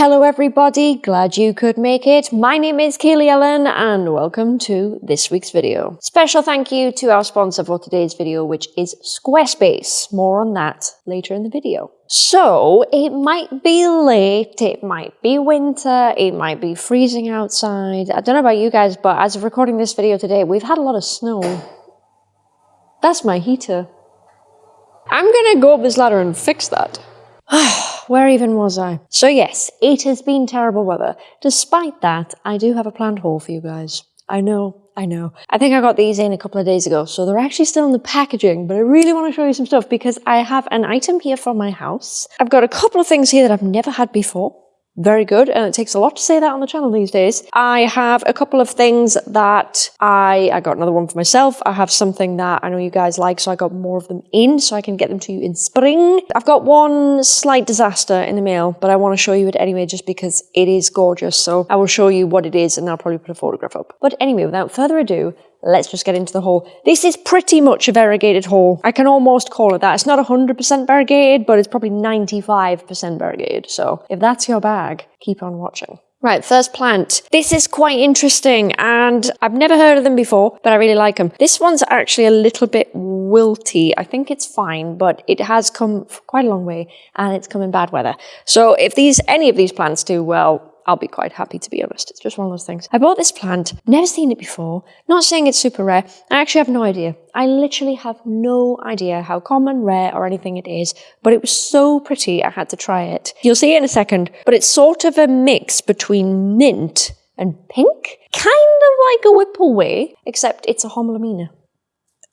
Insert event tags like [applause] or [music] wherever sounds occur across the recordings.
Hello everybody, glad you could make it. My name is Kaylee Ellen and welcome to this week's video. Special thank you to our sponsor for today's video which is Squarespace. More on that later in the video. So, it might be late, it might be winter, it might be freezing outside. I don't know about you guys, but as of recording this video today, we've had a lot of snow. That's my heater. I'm gonna go up this ladder and fix that. [sighs] [sighs] [sighs] Where even was I? So yes, it has been terrible weather. Despite that, I do have a planned haul for you guys. I know, I know. I think I got these in a couple of days ago, so they're actually still in the packaging, but I really want to show you some stuff because I have an item here from my house. I've got a couple of things here that I've never had before very good and it takes a lot to say that on the channel these days. I have a couple of things that I, I got another one for myself. I have something that I know you guys like so I got more of them in so I can get them to you in spring. I've got one slight disaster in the mail but I want to show you it anyway just because it is gorgeous so I will show you what it is and I'll probably put a photograph up. But anyway without further ado let's just get into the haul. This is pretty much a variegated haul. I can almost call it that. It's not 100% variegated, but it's probably 95% variegated. So if that's your bag, keep on watching. Right, first plant. This is quite interesting and I've never heard of them before, but I really like them. This one's actually a little bit wilty. I think it's fine, but it has come quite a long way and it's come in bad weather. So if these any of these plants do well, I'll be quite happy to be honest. It's just one of those things. I bought this plant, never seen it before, not saying it's super rare. I actually have no idea. I literally have no idea how common, rare, or anything it is, but it was so pretty I had to try it. You'll see it in a second, but it's sort of a mix between mint and pink, kind of like a whippleway, except it's a homalomena.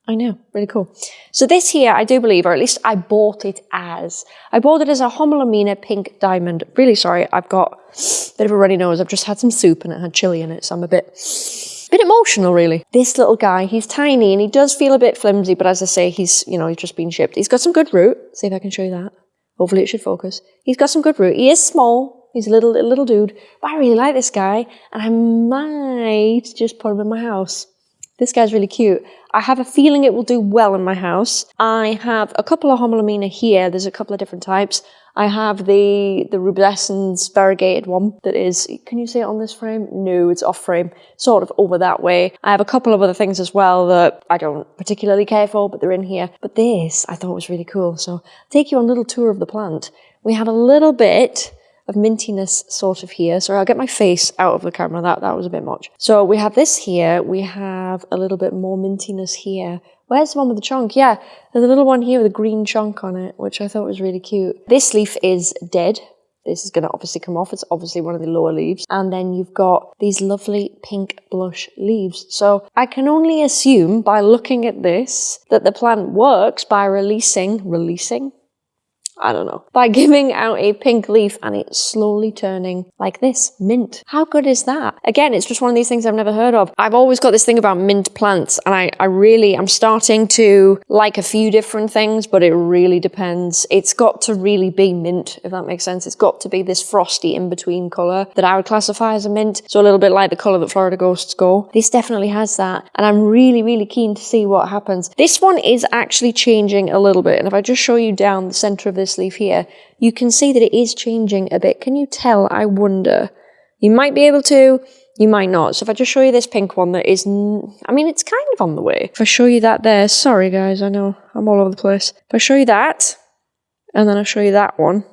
I know, really cool. So this here, I do believe, or at least I bought it as. I bought it as a Homalomena pink diamond. Really sorry, I've got a bit of a runny nose. I've just had some soup and it had chili in it, so I'm a bit, a bit emotional, really. This little guy, he's tiny and he does feel a bit flimsy, but as I say, he's, you know, he's just been shipped. He's got some good root. See if I can show you that. Hopefully it should focus. He's got some good root. He is small. He's a little, little dude, but I really like this guy and I might just put him in my house. This guy's really cute. I have a feeling it will do well in my house. I have a couple of homalomena here. There's a couple of different types. I have the the rubescens variegated one that is, can you see it on this frame? No, it's off frame, sort of over that way. I have a couple of other things as well that I don't particularly care for, but they're in here. But this I thought was really cool. So I'll take you on a little tour of the plant. We have a little bit of mintiness sort of here. Sorry, I'll get my face out of the camera. That, that was a bit much. So we have this here. We have a little bit more mintiness here. Where's the one with the chunk? Yeah, there's a little one here with a green chunk on it, which I thought was really cute. This leaf is dead. This is going to obviously come off. It's obviously one of the lower leaves. And then you've got these lovely pink blush leaves. So I can only assume by looking at this that the plant works by releasing, releasing, I don't know, by [laughs] giving out a pink leaf and it's slowly turning like this, mint. How good is that? Again, it's just one of these things I've never heard of. I've always got this thing about mint plants and I, I really, I'm starting to like a few different things, but it really depends. It's got to really be mint, if that makes sense. It's got to be this frosty in-between colour that I would classify as a mint. So a little bit like the colour that Florida Ghosts go. This definitely has that. And I'm really, really keen to see what happens. This one is actually changing a little bit. And if I just show you down the centre of this this leaf here, you can see that it is changing a bit. Can you tell? I wonder. You might be able to, you might not. So if I just show you this pink one that is, I mean, it's kind of on the way. If I show you that there, sorry guys, I know, I'm all over the place. If I show you that, and then I show you that one,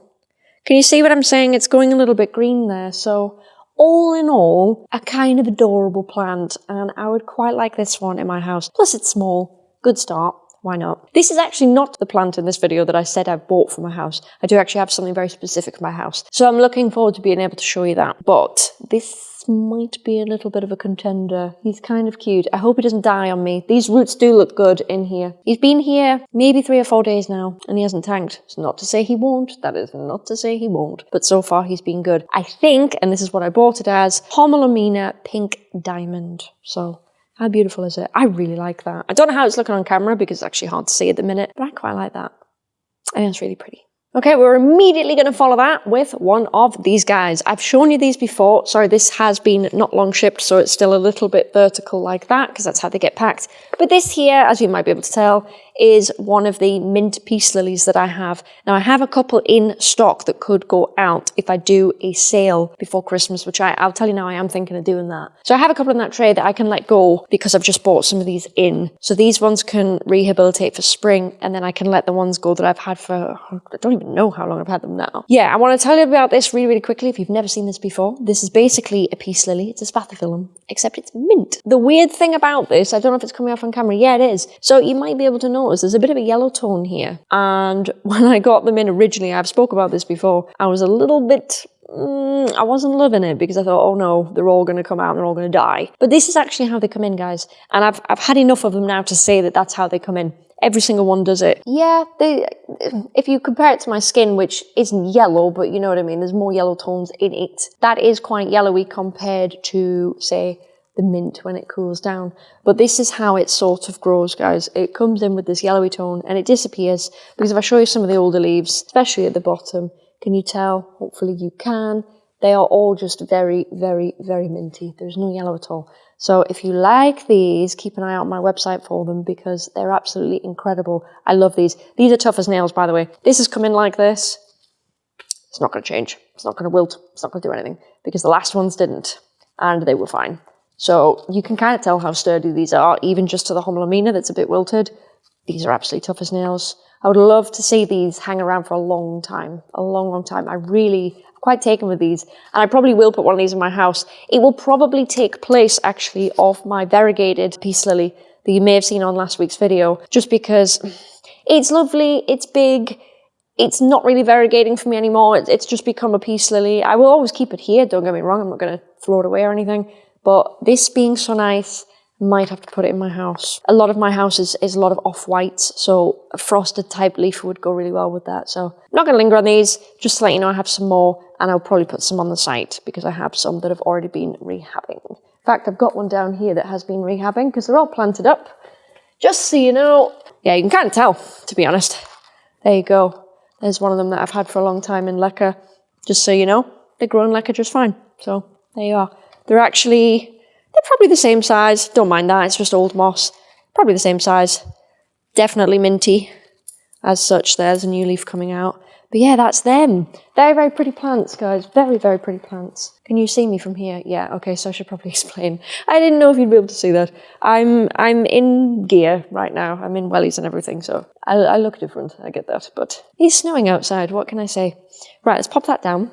can you see what I'm saying? It's going a little bit green there. So all in all, a kind of adorable plant, and I would quite like this one in my house. Plus it's small. Good start why not? This is actually not the plant in this video that I said I bought for my house. I do actually have something very specific for my house. So I'm looking forward to being able to show you that. But this might be a little bit of a contender. He's kind of cute. I hope he doesn't die on me. These roots do look good in here. He's been here maybe three or four days now and he hasn't tanked. It's not to say he won't. That is not to say he won't. But so far he's been good. I think, and this is what I bought it as, Homalomena Pink Diamond. So how beautiful is it? I really like that. I don't know how it's looking on camera because it's actually hard to see at the minute, but I quite like that. I think it's really pretty. Okay, we're immediately going to follow that with one of these guys. I've shown you these before. Sorry, this has been not long shipped, so it's still a little bit vertical like that, because that's how they get packed. But this here, as you might be able to tell, is one of the mint peace lilies that I have. Now I have a couple in stock that could go out if I do a sale before Christmas, which I, I'll tell you now I am thinking of doing that. So I have a couple in that tray that I can let go because I've just bought some of these in. So these ones can rehabilitate for spring and then I can let the ones go that I've had for, I don't even know how long I've had them now. Yeah, I want to tell you about this really, really quickly if you've never seen this before. This is basically a peace lily. It's a spathiphyllum, except it's mint. The weird thing about this, I don't know if it's coming off on camera. Yeah, it is. So you might be able to notice there's a bit of a yellow tone here. And [laughs] when I got them in originally, I've spoke about this before, I was a little bit Mm, I wasn't loving it because I thought, oh no, they're all going to come out and they're all going to die. But this is actually how they come in, guys. And I've, I've had enough of them now to say that that's how they come in. Every single one does it. Yeah, they, if you compare it to my skin, which isn't yellow, but you know what I mean, there's more yellow tones in it. That is quite yellowy compared to, say, the mint when it cools down. But this is how it sort of grows, guys. It comes in with this yellowy tone and it disappears because if I show you some of the older leaves, especially at the bottom, can you tell? Hopefully you can. They are all just very, very, very minty. There's no yellow at all. So if you like these, keep an eye out on my website for them because they're absolutely incredible. I love these. These are tough as nails, by the way. This has come in like this. It's not going to change. It's not going to wilt. It's not going to do anything because the last ones didn't and they were fine. So you can kind of tell how sturdy these are, even just to the Homalomena that's a bit wilted. These are absolutely tough as nails. I would love to see these hang around for a long time, a long, long time. I really, I'm quite taken with these. And I probably will put one of these in my house. It will probably take place, actually, of my variegated peace lily that you may have seen on last week's video, just because it's lovely, it's big, it's not really variegating for me anymore. It's just become a peace lily. I will always keep it here, don't get me wrong. I'm not going to throw it away or anything. But this being so nice, might have to put it in my house. A lot of my house is, is a lot of off-whites, so a frosted type leaf would go really well with that. So I'm not going to linger on these, just to let you know I have some more, and I'll probably put some on the site because I have some that have already been rehabbing. In fact, I've got one down here that has been rehabbing because they're all planted up. Just so you know, yeah, you can kind of tell, to be honest. There you go. There's one of them that I've had for a long time in leca. Just so you know, they're growing leca just fine. So there you are. They're actually, they're probably the same size. Don't mind that, it's just old moss. Probably the same size. Definitely minty. As such, there's a new leaf coming out. But yeah, that's them. Very, very pretty plants, guys. Very, very pretty plants. Can you see me from here? Yeah, okay, so I should probably [laughs] explain. I didn't know if you'd be able to see that. I'm I'm in gear right now. I'm in wellies and everything, so I, I look different. I get that. But it's snowing outside. What can I say? Right, let's pop that down.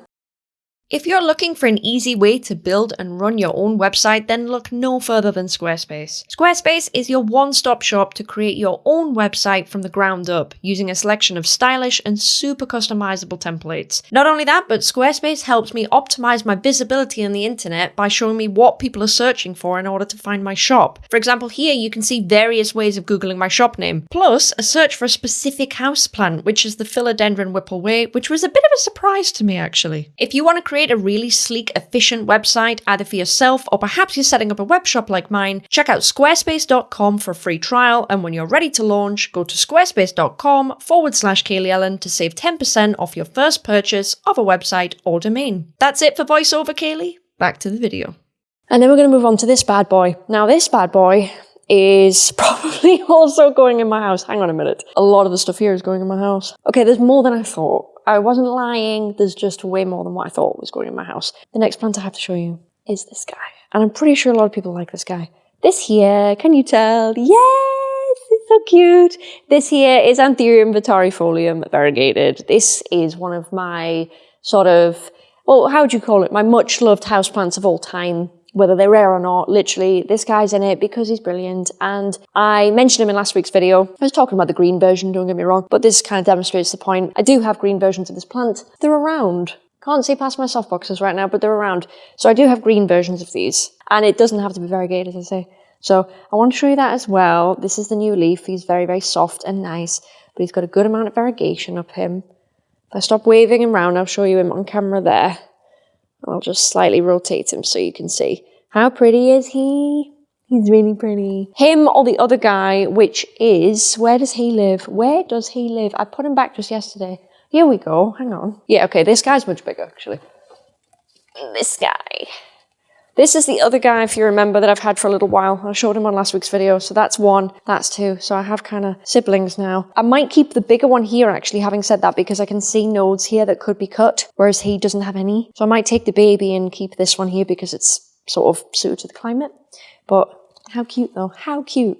If you're looking for an easy way to build and run your own website, then look no further than Squarespace. Squarespace is your one-stop shop to create your own website from the ground up, using a selection of stylish and super customizable templates. Not only that, but Squarespace helps me optimize my visibility on the internet by showing me what people are searching for in order to find my shop. For example, here you can see various ways of googling my shop name, plus a search for a specific house plant, which is the Philodendron Whippleway, which was a bit of a surprise to me actually. If you want to create create a really sleek, efficient website either for yourself or perhaps you're setting up a web shop like mine, check out squarespace.com for a free trial. And when you're ready to launch, go to squarespace.com forward slash Kaylee Ellen to save 10% off your first purchase of a website or domain. That's it for voiceover, Kaylee. Back to the video. And then we're going to move on to this bad boy. Now, this bad boy is [laughs] probably also going in my house. Hang on a minute. A lot of the stuff here is going in my house. Okay, there's more than I thought. I wasn't lying. There's just way more than what I thought was growing in my house. The next plant I have to show you is this guy. And I'm pretty sure a lot of people like this guy. This here, can you tell? Yes, it's so cute. This here is Anthurium vittarifolium variegated. This is one of my sort of, well, how would you call it? My much loved houseplants of all time whether they're rare or not, literally, this guy's in it because he's brilliant. And I mentioned him in last week's video. I was talking about the green version, don't get me wrong, but this kind of demonstrates the point. I do have green versions of this plant. They're around. Can't see past my softboxes right now, but they're around. So I do have green versions of these. And it doesn't have to be variegated, as I say. So I want to show you that as well. This is the new leaf. He's very, very soft and nice, but he's got a good amount of variegation up him. If I stop waving him around, I'll show you him on camera there. I'll just slightly rotate him so you can see. How pretty is he? He's really pretty. Him or the other guy, which is, where does he live? Where does he live? I put him back just yesterday. Here we go, hang on. Yeah, okay, this guy's much bigger, actually. This guy. This is the other guy, if you remember, that I've had for a little while. I showed him on last week's video. So that's one, that's two. So I have kind of siblings now. I might keep the bigger one here, actually, having said that, because I can see nodes here that could be cut, whereas he doesn't have any. So I might take the baby and keep this one here because it's sort of suited to the climate. But how cute though, how cute.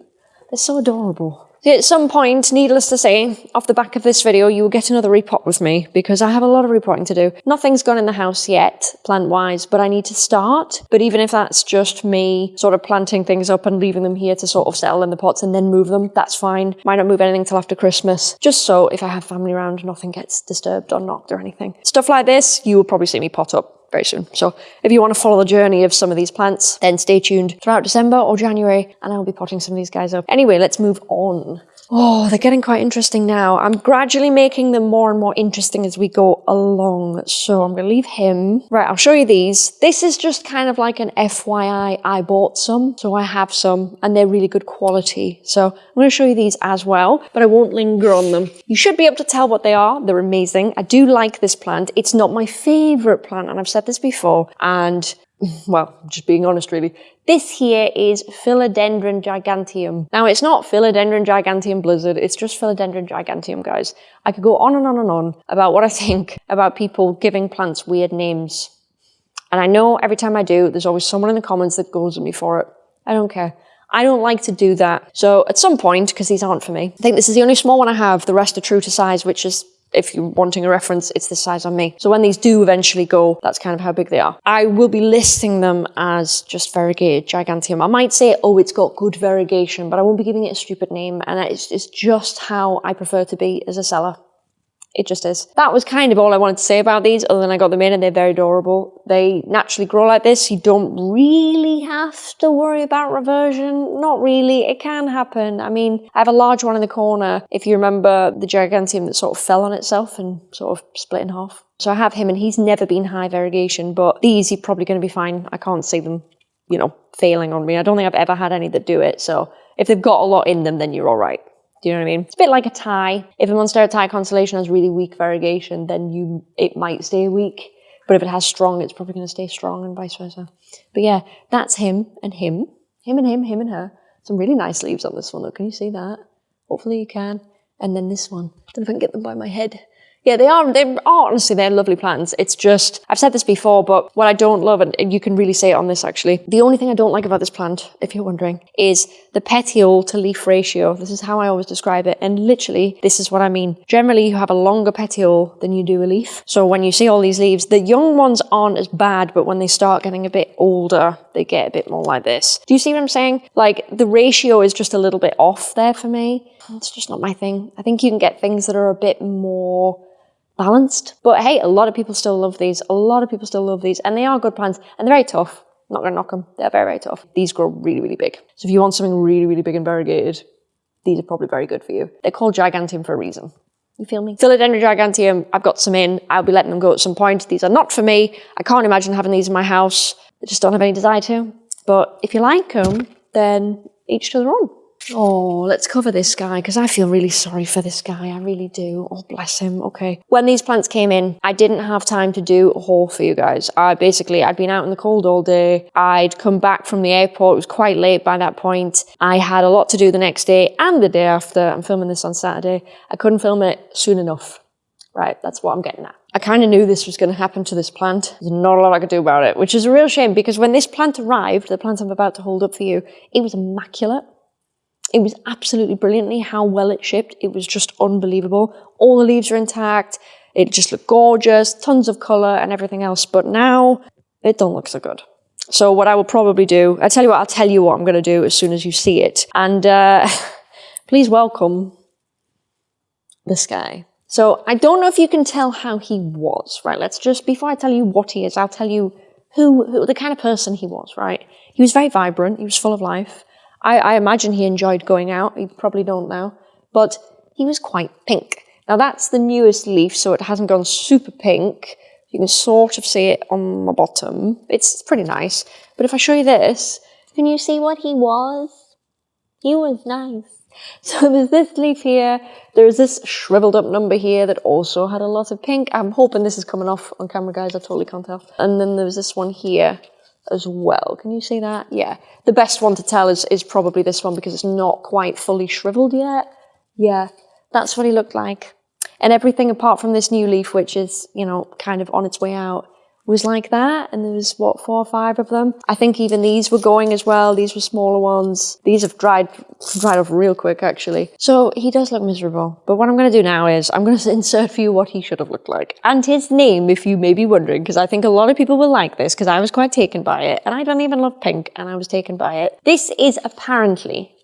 They're so adorable. At some point, needless to say, off the back of this video, you will get another repot with me because I have a lot of repotting to do. Nothing's gone in the house yet, plant-wise, but I need to start. But even if that's just me sort of planting things up and leaving them here to sort of settle in the pots and then move them, that's fine. Might not move anything till after Christmas, just so if I have family around, nothing gets disturbed or knocked or anything. Stuff like this, you will probably see me pot up very soon. So if you want to follow the journey of some of these plants, then stay tuned throughout December or January and I'll be potting some of these guys up. Anyway, let's move on. Oh, they're getting quite interesting now. I'm gradually making them more and more interesting as we go along. So I'm going to leave him. Right, I'll show you these. This is just kind of like an FYI. I bought some, so I have some, and they're really good quality. So I'm going to show you these as well, but I won't linger on them. You should be able to tell what they are. They're amazing. I do like this plant. It's not my favorite plant, and I've said this before, and well, just being honest really, this here is Philodendron giganteum. Now it's not Philodendron giganteum blizzard, it's just Philodendron giganteum, guys. I could go on and on and on about what I think about people giving plants weird names. And I know every time I do, there's always someone in the comments that goes at me for it. I don't care. I don't like to do that. So at some point, because these aren't for me, I think this is the only small one I have, the rest are true to size, which is if you're wanting a reference, it's this size on me. So when these do eventually go, that's kind of how big they are. I will be listing them as just variegated giganteum. I might say, oh, it's got good variegation, but I won't be giving it a stupid name. And it's, it's just how I prefer to be as a seller. It just is. That was kind of all I wanted to say about these, other than I got them in and they're very adorable. They naturally grow like this. You don't really have to worry about reversion. Not really. It can happen. I mean, I have a large one in the corner. If you remember the Giganteum that sort of fell on itself and sort of split in half. So I have him and he's never been high variegation, but these you're probably going to be fine. I can't see them, you know, failing on me. I don't think I've ever had any that do it. So if they've got a lot in them, then you're all right. Do you know what I mean? It's a bit like a Thai. If a Monstera Thai constellation has really weak variegation, then you it might stay weak. But if it has strong, it's probably going to stay strong and vice versa. But yeah, that's him and him. Him and him, him and her. Some really nice leaves on this one though. Can you see that? Hopefully you can. And then this one. I don't know if I can get them by my head. Yeah, they are, they are, honestly, they're lovely plants. It's just, I've said this before, but what I don't love, and you can really say it on this actually, the only thing I don't like about this plant, if you're wondering, is the petiole to leaf ratio. This is how I always describe it. And literally, this is what I mean. Generally, you have a longer petiole than you do a leaf. So when you see all these leaves, the young ones aren't as bad, but when they start getting a bit older, they get a bit more like this. Do you see what I'm saying? Like the ratio is just a little bit off there for me. It's just not my thing. I think you can get things that are a bit more balanced. But hey, a lot of people still love these. A lot of people still love these. And they are good plants. And they're very tough. I'm not going to knock them. They're very, very tough. These grow really, really big. So if you want something really, really big and variegated, these are probably very good for you. They're called Giganteum for a reason. You feel me? Philodendron Giganteum, I've got some in. I'll be letting them go at some point. These are not for me. I can't imagine having these in my house. I just don't have any desire to. But if you like them, then each to their own. Oh, let's cover this guy because I feel really sorry for this guy. I really do. Oh, bless him. Okay. When these plants came in, I didn't have time to do a haul for you guys. I basically, I'd been out in the cold all day. I'd come back from the airport. It was quite late by that point. I had a lot to do the next day and the day after. I'm filming this on Saturday. I couldn't film it soon enough. Right, that's what I'm getting at. I kind of knew this was going to happen to this plant. There's not a lot I could do about it, which is a real shame because when this plant arrived, the plant I'm about to hold up for you, it was immaculate. It was absolutely brilliantly how well it shipped. It was just unbelievable. All the leaves are intact. It just looked gorgeous, tons of color and everything else. But now it don't look so good. So what I will probably do, I tell you what, I'll tell you what I'm going to do as soon as you see it. And uh, [laughs] please welcome this guy. So I don't know if you can tell how he was, right? Let's just, before I tell you what he is, I'll tell you who, who the kind of person he was, right? He was very vibrant. He was full of life. I, I imagine he enjoyed going out. He probably don't now. But he was quite pink. Now that's the newest leaf, so it hasn't gone super pink. You can sort of see it on the bottom. It's pretty nice. But if I show you this, can you see what he was? He was nice. [laughs] So there's this leaf here, there's this shriveled up number here that also had a lot of pink. I'm hoping this is coming off on camera, guys, I totally can't tell. And then there's this one here as well. Can you see that? Yeah. The best one to tell is, is probably this one because it's not quite fully shriveled yet. Yeah, that's what he looked like. And everything apart from this new leaf, which is, you know, kind of on its way out, was like that. And there was, what, four or five of them? I think even these were going as well. These were smaller ones. These have dried, dried off real quick, actually. So he does look miserable. But what I'm going to do now is I'm going [laughs] to insert for you what he should have looked like. And his name, if you may be wondering, because I think a lot of people will like this, because I was quite taken by it. And I don't even love pink, and I was taken by it. This is apparently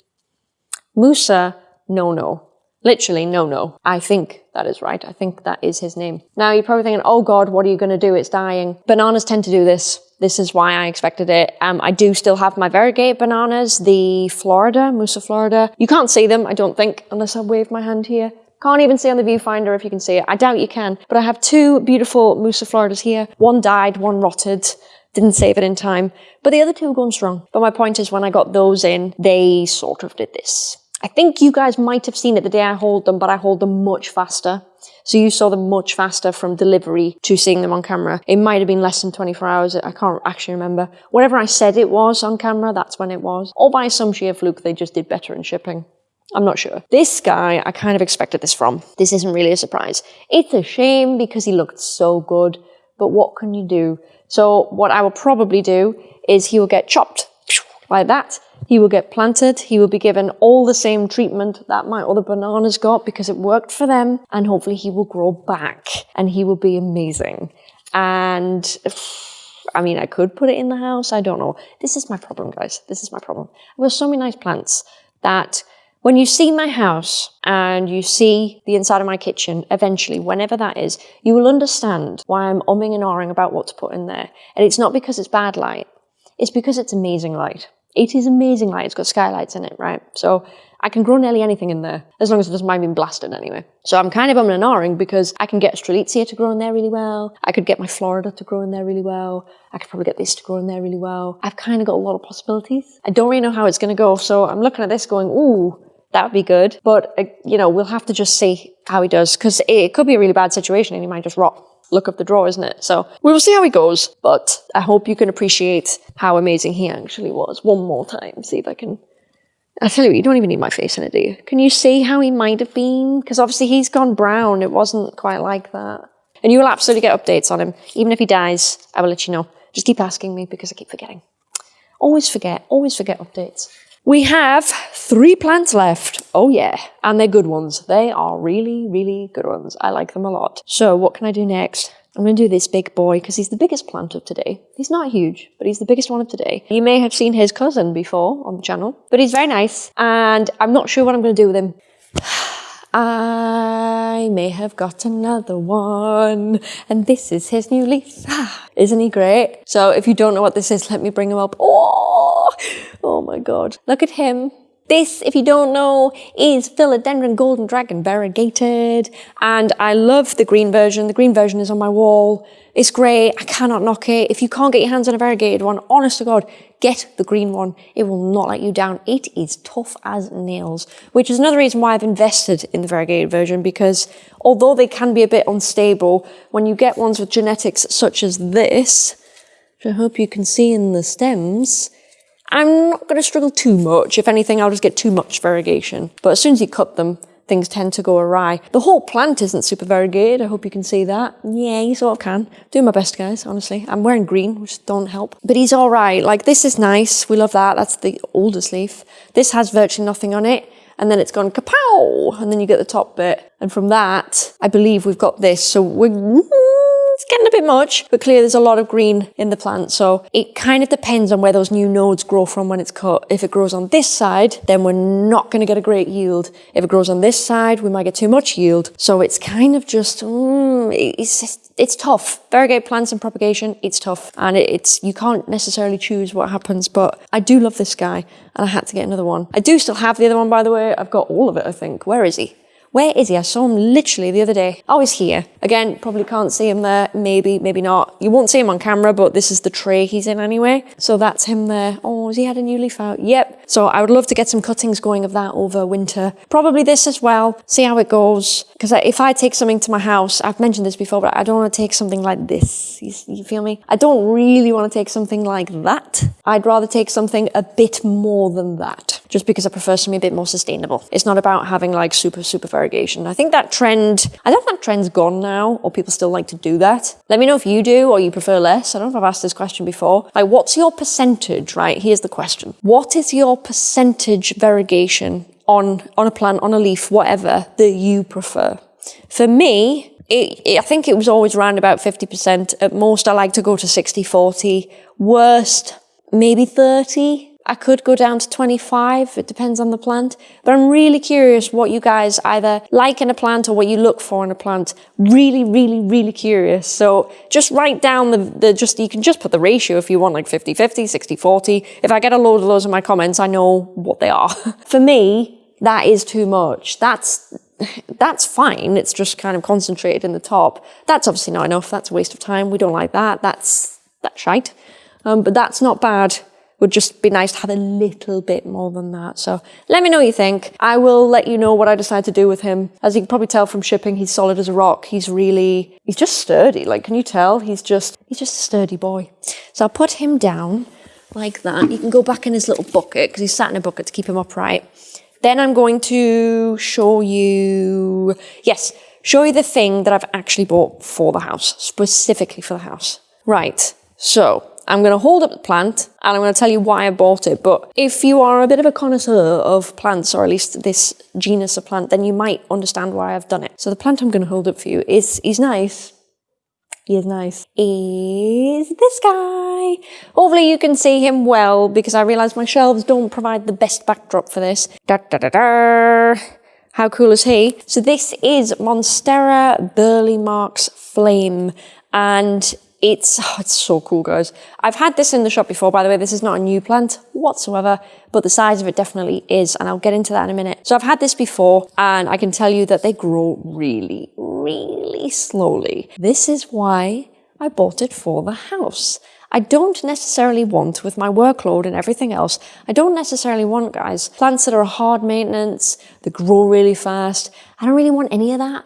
Musa No No. Literally, no, no. I think that is right. I think that is his name. Now, you're probably thinking, oh God, what are you going to do? It's dying. Bananas tend to do this. This is why I expected it. Um, I do still have my variegated bananas, the Florida, Musa Florida. You can't see them, I don't think, unless I wave my hand here. Can't even see on the viewfinder if you can see it. I doubt you can. But I have two beautiful Musa Floridas here. One died, one rotted. Didn't save it in time. But the other two are going strong. But my point is when I got those in, they sort of did this. I think you guys might have seen it the day I hold them, but I hold them much faster. So you saw them much faster from delivery to seeing them on camera. It might have been less than 24 hours. I can't actually remember. Whatever I said it was on camera, that's when it was. Or by some sheer fluke, they just did better in shipping. I'm not sure. This guy, I kind of expected this from. This isn't really a surprise. It's a shame because he looked so good, but what can you do? So what I will probably do is he will get chopped like that he will get planted. He will be given all the same treatment that my other bananas got because it worked for them. And hopefully he will grow back and he will be amazing. And [sighs] I mean, I could put it in the house. I don't know. This is my problem, guys. This is my problem. I've so many nice plants that when you see my house and you see the inside of my kitchen, eventually, whenever that is, you will understand why I'm umming and ahhing about what to put in there. And it's not because it's bad light. It's because it's amazing light. It is amazing light. It's got skylights in it, right? So I can grow nearly anything in there, as long as it doesn't mind being blasted anyway. So I'm kind of umming and because I can get Strelitzia to grow in there really well. I could get my Florida to grow in there really well. I could probably get this to grow in there really well. I've kind of got a lot of possibilities. I don't really know how it's going to go, so I'm looking at this going, ooh, that would be good. But, uh, you know, we'll have to just see how he does, because it could be a really bad situation and he might just rot look of the draw, isn't it? So we will see how he goes, but I hope you can appreciate how amazing he actually was. One more time, see if I can. I tell you, you don't even need my face in it, do you? Can you see how he might have been? Because obviously he's gone brown. It wasn't quite like that. And you will absolutely get updates on him. Even if he dies, I will let you know. Just keep asking me because I keep forgetting. Always forget, always forget updates. We have three plants left. Oh yeah, and they're good ones. They are really, really good ones. I like them a lot. So what can I do next? I'm going to do this big boy because he's the biggest plant of today. He's not huge, but he's the biggest one of today. You may have seen his cousin before on the channel, but he's very nice and I'm not sure what I'm going to do with him. [sighs] [sighs] I may have got another one and this is his new leaf. Ah, isn't he great? So if you don't know what this is, let me bring him up. Oh, Oh my god. Look at him. This, if you don't know, is Philodendron Golden Dragon variegated. And I love the green version. The green version is on my wall. It's great. I cannot knock it. If you can't get your hands on a variegated one, honest to God, get the green one. It will not let you down. It is tough as nails, which is another reason why I've invested in the variegated version because although they can be a bit unstable, when you get ones with genetics such as this, which I hope you can see in the stems, I'm not going to struggle too much. If anything, I'll just get too much variegation. But as soon as you cut them, things tend to go awry. The whole plant isn't super variegated. I hope you can see that. Yeah, you sort of can. Doing my best, guys, honestly. I'm wearing green, which don't help. But he's all right. Like, this is nice. We love that. That's the oldest leaf. This has virtually nothing on it. And then it's gone kapow! And then you get the top bit. And from that, I believe we've got this. So we're it's getting a bit much, but clearly there's a lot of green in the plant. So it kind of depends on where those new nodes grow from when it's cut. If it grows on this side, then we're not going to get a great yield. If it grows on this side, we might get too much yield. So it's kind of just, mm, it's just, it's tough. Variegated plants and propagation, it's tough. And it's, you can't necessarily choose what happens, but I do love this guy and I had to get another one. I do still have the other one, by the way. I've got all of it, I think. Where is he? Where is he? I saw him literally the other day. Oh, he's here. Again, probably can't see him there. Maybe, maybe not. You won't see him on camera, but this is the tray he's in anyway. So that's him there. Oh, has he had a new leaf out? Yep. So I would love to get some cuttings going of that over winter. Probably this as well. See how it goes. Because if I take something to my house, I've mentioned this before, but I don't want to take something like this. You, you feel me? I don't really want to take something like that. I'd rather take something a bit more than that. Just because I prefer something a bit more sustainable. It's not about having like super, super variegation. I think that trend, I don't think that trend's gone now, or people still like to do that. Let me know if you do, or you prefer less. I don't know if I've asked this question before. Like, what's your percentage, right? Here's the question. What is your percentage variegation on, on a plant, on a leaf, whatever, that you prefer? For me, it, it, I think it was always around about 50%. At most, I like to go to 60 40. Worst, maybe 30. I could go down to 25. It depends on the plant. But I'm really curious what you guys either like in a plant or what you look for in a plant. Really, really, really curious. So just write down the, the just, you can just put the ratio if you want like 50 50, 60 40. If I get a load of those in my comments, I know what they are. [laughs] for me, that is too much. That's that's fine. It's just kind of concentrated in the top. That's obviously not enough. That's a waste of time. We don't like that. That's, that's shite. Um, but that's not bad. Would just be nice to have a little bit more than that. So let me know what you think. I will let you know what I decide to do with him. As you can probably tell from shipping, he's solid as a rock. He's really, he's just sturdy. Like, can you tell? He's just, he's just a sturdy boy. So I'll put him down like that. You can go back in his little bucket because he's sat in a bucket to keep him upright. Then I'm going to show you, yes, show you the thing that I've actually bought for the house, specifically for the house. Right, so I'm going to hold up the plant and I'm going to tell you why I bought it. But if you are a bit of a connoisseur of plants, or at least this genus of plant, then you might understand why I've done it. So the plant I'm going to hold up for you is, is nice. He is nice. Is this guy. Hopefully you can see him well because I realise my shelves don't provide the best backdrop for this. Da, da, da, da. How cool is he? So this is Monstera Burle Marx Flame and it's, oh, it's so cool, guys. I've had this in the shop before, by the way. This is not a new plant whatsoever, but the size of it definitely is, and I'll get into that in a minute. So I've had this before, and I can tell you that they grow really, really slowly. This is why I bought it for the house. I don't necessarily want, with my workload and everything else, I don't necessarily want, guys, plants that are hard maintenance, that grow really fast. I don't really want any of that.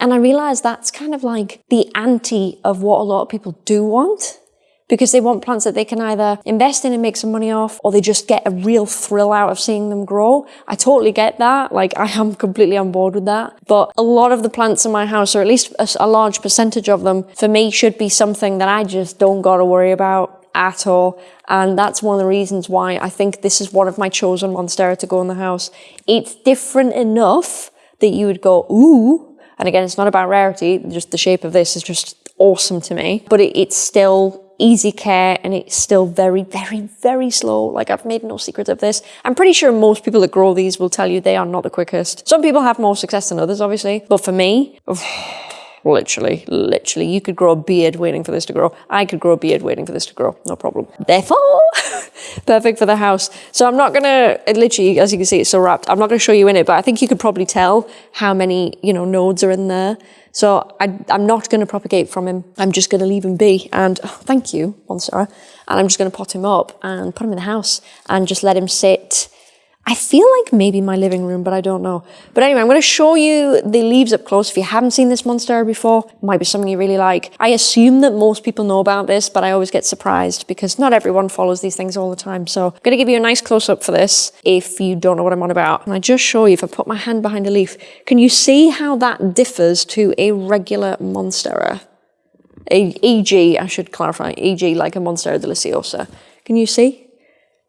And I realized that's kind of like the anti of what a lot of people do want because they want plants that they can either invest in and make some money off or they just get a real thrill out of seeing them grow. I totally get that. Like I am completely on board with that. But a lot of the plants in my house, or at least a, a large percentage of them, for me should be something that I just don't got to worry about at all. And that's one of the reasons why I think this is one of my chosen Monstera to go in the house. It's different enough that you would go, ooh, and again, it's not about rarity, just the shape of this is just awesome to me. But it, it's still easy care and it's still very, very, very slow. Like I've made no secret of this. I'm pretty sure most people that grow these will tell you they are not the quickest. Some people have more success than others, obviously. But for me, literally, literally, you could grow a beard waiting for this to grow. I could grow a beard waiting for this to grow. No problem. Therefore, [laughs] perfect for the house. So I'm not gonna, literally, as you can see, it's so wrapped. I'm not gonna show you in it, but I think you could probably tell how many, you know, nodes are in there. So I, am not gonna propagate from him. I'm just gonna leave him be. And oh, thank you, Monstera. And I'm just gonna pot him up and put him in the house and just let him sit I feel like maybe my living room, but I don't know. But anyway, I'm going to show you the leaves up close. If you haven't seen this monster before, might be something you really like. I assume that most people know about this, but I always get surprised because not everyone follows these things all the time. So I'm going to give you a nice close up for this if you don't know what I'm on about. And I just show you, if I put my hand behind a leaf, can you see how that differs to a regular monstera? A, e.g., I should clarify, e.g. like a Monstera deliciosa. Can you see?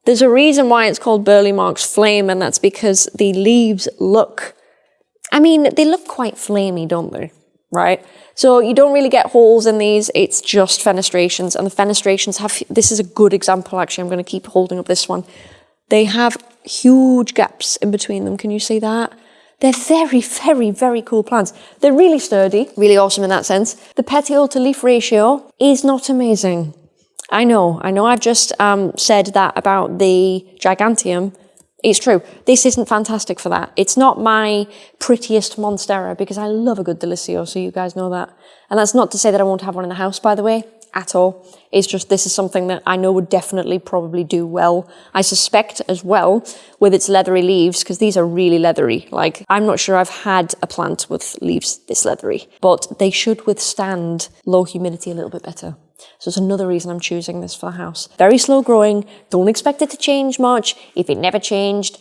There's a reason why it's called Burle Marx Flame, and that's because the leaves look, I mean, they look quite flamey, don't they? Right? So you don't really get holes in these, it's just fenestrations, and the fenestrations have, this is a good example actually, I'm going to keep holding up this one. They have huge gaps in between them, can you see that? They're very, very, very cool plants. They're really sturdy, really awesome in that sense. The petiole to leaf ratio is not amazing. I know, I know I've just um, said that about the Giganteum It's true. This isn't fantastic for that. It's not my prettiest Monstera because I love a good Delisio, so you guys know that. And that's not to say that I won't have one in the house, by the way, at all. It's just this is something that I know would definitely probably do well. I suspect as well with its leathery leaves, because these are really leathery. Like, I'm not sure I've had a plant with leaves this leathery, but they should withstand low humidity a little bit better. So it's another reason I'm choosing this for the house. Very slow growing, don't expect it to change much. If it never changed,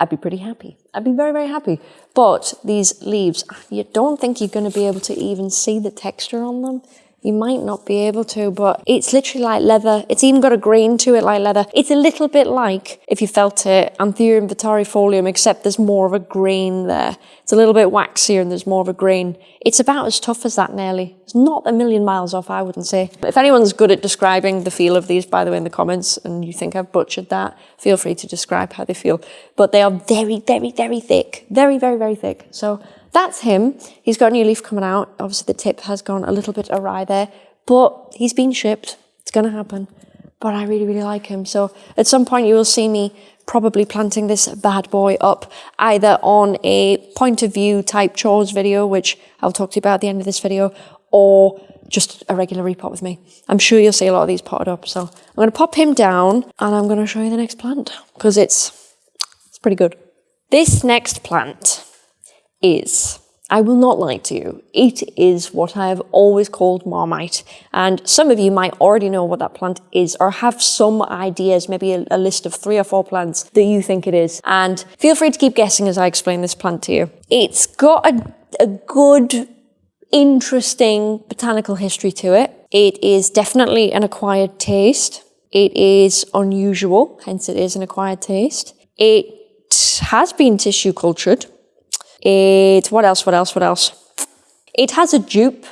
I'd be pretty happy. I'd be very, very happy. But these leaves, you don't think you're going to be able to even see the texture on them. You might not be able to, but it's literally like leather. It's even got a grain to it like leather. It's a little bit like, if you felt it, Anthurium vittarifolium, except there's more of a grain there. It's a little bit waxier and there's more of a grain. It's about as tough as that nearly. It's not a million miles off, I wouldn't say. If anyone's good at describing the feel of these, by the way, in the comments, and you think I've butchered that, feel free to describe how they feel. But they are very, very, very thick. Very, very, very thick. So that's him. He's got a new leaf coming out. Obviously, the tip has gone a little bit awry there, but he's been shipped. It's going to happen. But I really, really like him. So at some point, you will see me probably planting this bad boy up either on a point of view type chores video, which I'll talk to you about at the end of this video, or just a regular repot with me. I'm sure you'll see a lot of these potted up. So I'm going to pop him down and I'm going to show you the next plant because it's, it's pretty good. This next plant is, I will not lie to you, it is what I have always called Marmite. And some of you might already know what that plant is or have some ideas, maybe a, a list of three or four plants that you think it is. And feel free to keep guessing as I explain this plant to you. It's got a, a good, interesting botanical history to it. It is definitely an acquired taste. It is unusual, hence it is an acquired taste. It has been tissue cultured, it, what else, what else, what else? It has a dupe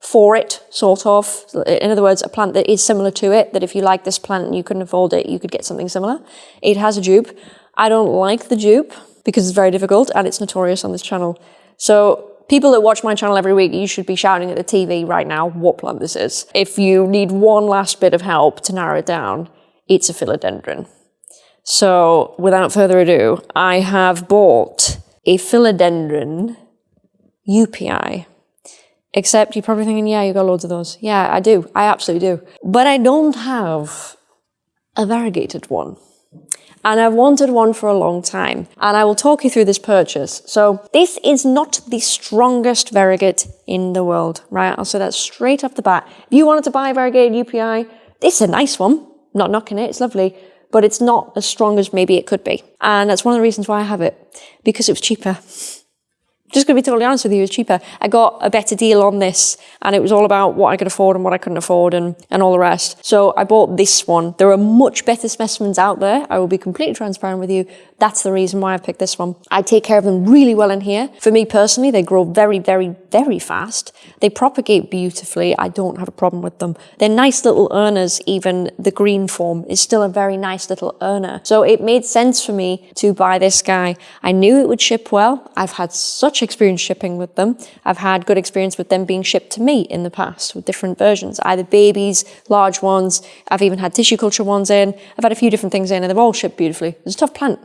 for it, sort of. In other words, a plant that is similar to it, that if you like this plant and you couldn't afford it, you could get something similar. It has a dupe. I don't like the dupe because it's very difficult and it's notorious on this channel. So people that watch my channel every week, you should be shouting at the TV right now what plant this is. If you need one last bit of help to narrow it down, it's a philodendron. So without further ado, I have bought a philodendron Joepii. Except you're probably thinking, yeah, you've got loads of those. Yeah, I do. I absolutely do. But I don't have a variegated one. And I've wanted one for a long time. And I will talk you through this purchase. So this is not the strongest variegate in the world, right? I'll say that straight off the bat. If you wanted to buy a variegated Joepii, this is a nice one. not knocking it, it's lovely but it's not as strong as maybe it could be. And that's one of the reasons why I have it, because it was cheaper. Just going to be totally honest with you, it was cheaper. I got a better deal on this, and it was all about what I could afford and what I couldn't afford and, and all the rest. So I bought this one. There are much better specimens out there. I will be completely transparent with you. That's the reason why I picked this one. I take care of them really well in here. For me personally, they grow very, very, very fast. They propagate beautifully. I don't have a problem with them. They're nice little earners. Even the green form is still a very nice little earner. So it made sense for me to buy this guy. I knew it would ship well. I've had such experience shipping with them. I've had good experience with them being shipped to me in the past with different versions, either babies, large ones. I've even had tissue culture ones in. I've had a few different things in and they've all shipped beautifully. It's a tough plant.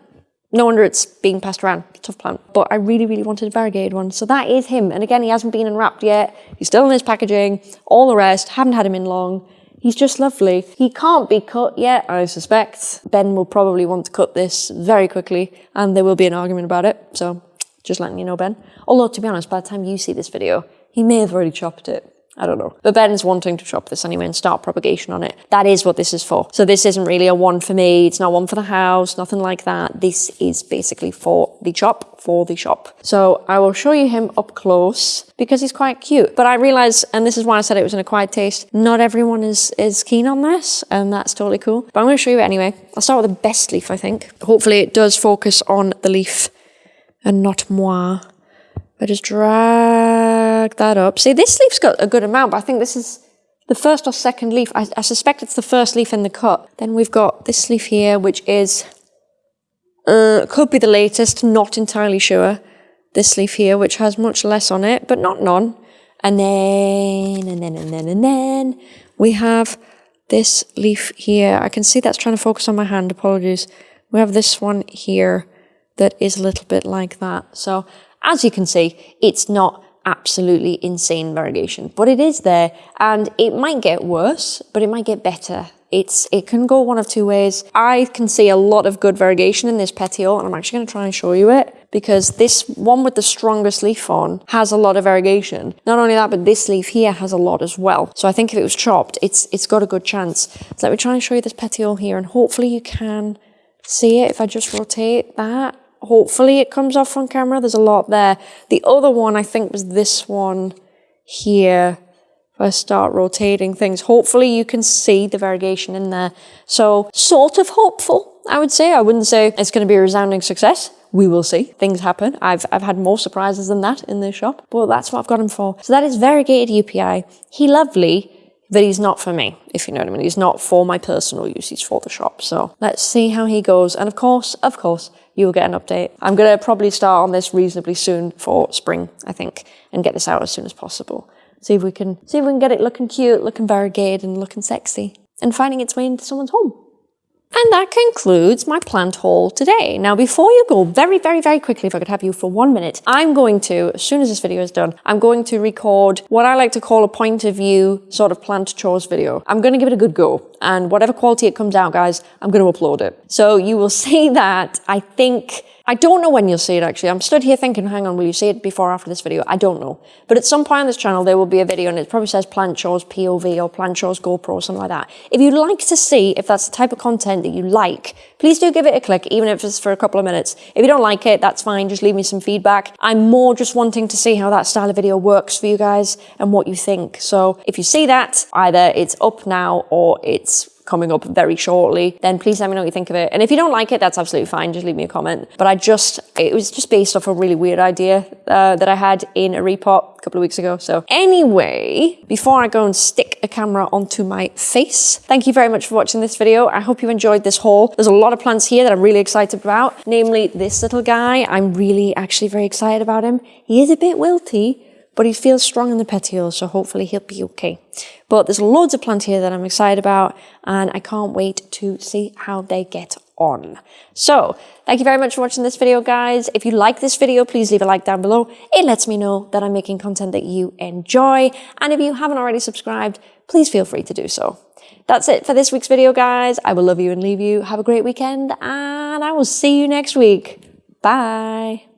No wonder it's being passed around. Tough plant. But I really, really wanted a variegated one. So that is him. And again, he hasn't been unwrapped yet. He's still in his packaging. All the rest. Haven't had him in long. He's just lovely. He can't be cut yet, I suspect. Ben will probably want to cut this very quickly and there will be an argument about it. So just letting you know, Ben. Although, to be honest, by the time you see this video, he may have already chopped it. I don't know. But Ben's wanting to chop this anyway and start propagation on it. That is what this is for. So this isn't really a one for me. It's not one for the house, nothing like that. This is basically for the chop, for the shop. So I will show you him up close because he's quite cute. But I realize, and this is why I said it was an acquired taste, not everyone is, is keen on this and that's totally cool. But I'm going to show you it anyway. I'll start with the best leaf, I think. Hopefully it does focus on the leaf and not moi. I just drag that up. See, this leaf's got a good amount, but I think this is the first or second leaf. I, I suspect it's the first leaf in the cut. Then we've got this leaf here, which is, uh, could be the latest, not entirely sure. This leaf here, which has much less on it, but not none. And then, and then, and then, and then, we have this leaf here. I can see that's trying to focus on my hand, apologies We have this one here that is a little bit like that. So as you can see, it's not absolutely insane variegation, but it is there and it might get worse, but it might get better. It's It can go one of two ways. I can see a lot of good variegation in this petiole and I'm actually going to try and show you it because this one with the strongest leaf on has a lot of variegation. Not only that, but this leaf here has a lot as well. So I think if it was chopped, it's it's got a good chance. So let me try and show you this petiole here and hopefully you can see it if I just rotate that hopefully it comes off on camera. There's a lot there. The other one I think was this one here. If I start rotating things, hopefully you can see the variegation in there. So sort of hopeful, I would say. I wouldn't say it's going to be a resounding success. We will see. Things happen. I've, I've had more surprises than that in this shop, but that's what I've got him for. So that is variegated Joepii. He lovely, but he's not for me, if you know what I mean. He's not for my personal use, he's for the shop. So let's see how he goes. And of course, of course, you will get an update. I'm going to probably start on this reasonably soon for spring, I think, and get this out as soon as possible. See if we can see if we can get it looking cute, looking variegated, and looking sexy, and finding its way into someone's home. And that concludes my plant haul today. Now, before you go, very, very, very quickly, if I could have you for one minute, I'm going to, as soon as this video is done, I'm going to record what I like to call a point of view sort of plant chores video. I'm going to give it a good go. And whatever quality it comes out, guys, I'm going to upload it. So you will [laughs] see that, I think, I don't know when you'll see it actually. I'm stood here thinking, hang on, will you see it before or after this video? I don't know. But at some point on this channel, there will be a video and it probably says Plant POV or Plant GoPro or something like that. If you'd like to see if that's the type of content that you like, please do give it a click, even if it's for a couple of minutes. If you don't like it, that's fine. Just leave me some feedback. I'm more just wanting to see how that style of video works for you guys and what you think. So if you see that, either it's up now or it's coming up very shortly, then please let me know what you think of it. And if you don't like it, that's absolutely fine. Just leave me a comment. But I just, it was just based off a really weird idea uh, that I had in a repot a couple of weeks ago. So anyway, before I go and stick a camera onto my face, thank you very much for watching this video. I hope you enjoyed this haul. There's a lot of plants here that I'm really excited about, namely this little guy. I'm really actually very excited about him. He is a bit wilty, but he feels strong in the petioles, so hopefully he'll be okay. But there's loads of plants here that I'm excited about, and I can't wait to see how they get on. So, thank you very much for watching this video, guys. If you like this video, please leave a like down below. It lets me know that I'm making content that you enjoy. And if you haven't already subscribed, please feel free to do so. That's it for this week's video, guys. I will love you and leave you. Have a great weekend, and I will see you next week. Bye.